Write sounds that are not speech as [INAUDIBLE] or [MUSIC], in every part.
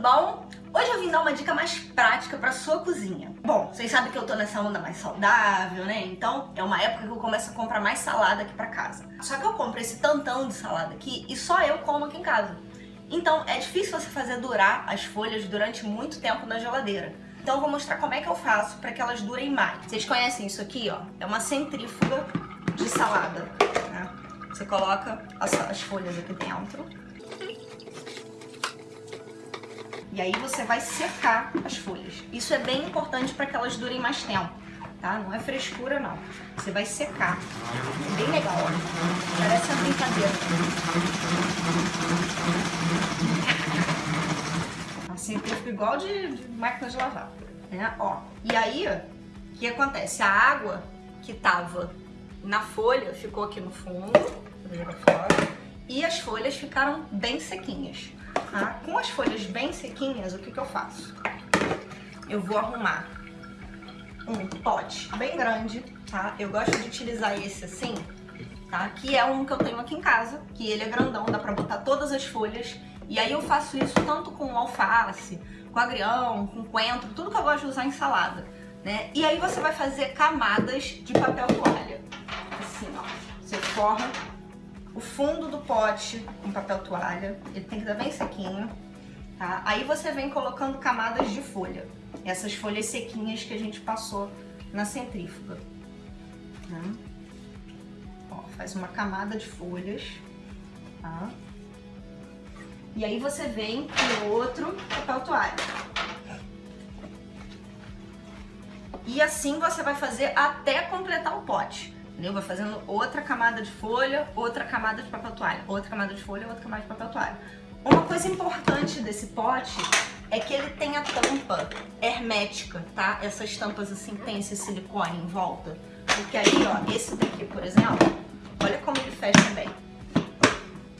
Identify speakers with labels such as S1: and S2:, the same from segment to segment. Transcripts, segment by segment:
S1: bom? Hoje eu vim dar uma dica mais prática para sua cozinha. Bom, vocês sabem que eu tô nessa onda mais saudável, né? Então é uma época que eu começo a comprar mais salada aqui para casa. Só que eu compro esse tantão de salada aqui e só eu como aqui em casa. Então é difícil você fazer durar as folhas durante muito tempo na geladeira. Então eu vou mostrar como é que eu faço para que elas durem mais. Vocês conhecem isso aqui, ó? É uma centrífuga de salada. Né? Você coloca as, as folhas aqui dentro e aí você vai secar as folhas. Isso é bem importante para que elas durem mais tempo, tá? Não é frescura, não. Você vai secar. Bem legal, ó. Parece uma brincadeira. [LAUGHS] Assim, fica igual de, de máquina de lavar, né? Ó, e aí, o que acontece? A água que tava na folha ficou aqui no fundo, fora, e as folhas ficaram bem sequinhas. Tá? Com as folhas bem sequinhas, o que, que eu faço? Eu vou arrumar um pote bem grande, tá? Eu gosto de utilizar esse assim, tá? Que é um que eu tenho aqui em casa, que ele é grandão, dá pra botar todas as folhas. E aí eu faço isso tanto com alface, com agrião, com coentro, tudo que eu gosto de usar em salada, né? E aí você vai fazer camadas de papel toalha. Assim, ó. Você forra o fundo do pote com papel toalha, ele tem que estar bem sequinho, tá? Aí você vem colocando camadas de folha, essas folhas sequinhas que a gente passou na centrífuga. Né? Ó, faz uma camada de folhas, tá? E aí você vem com outro papel toalha. E assim você vai fazer até completar o pote entendeu? Vai fazendo outra camada de folha, outra camada de papel toalha, outra camada de folha, outra camada de papel toalha. Uma coisa importante desse pote é que ele tem a tampa hermética, tá? Essas tampas assim tem esse silicone em volta. Porque aí, ó, esse daqui, por exemplo, olha como ele fecha bem.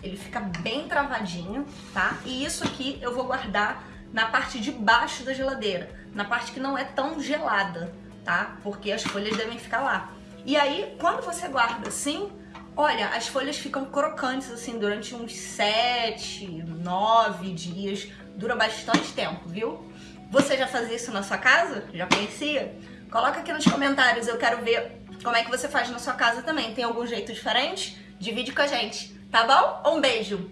S1: Ele fica bem travadinho, tá? E isso aqui eu vou guardar na parte de baixo da geladeira, na parte que não é tão gelada, tá? Porque as folhas devem ficar lá. E aí, quando você guarda assim, olha, as folhas ficam crocantes assim durante uns 7, 9 dias. Dura bastante tempo, viu? Você já fazia isso na sua casa? Já conhecia? Coloca aqui nos comentários, eu quero ver como é que você faz na sua casa também. Tem algum jeito diferente? Divide com a gente, tá bom? Um beijo!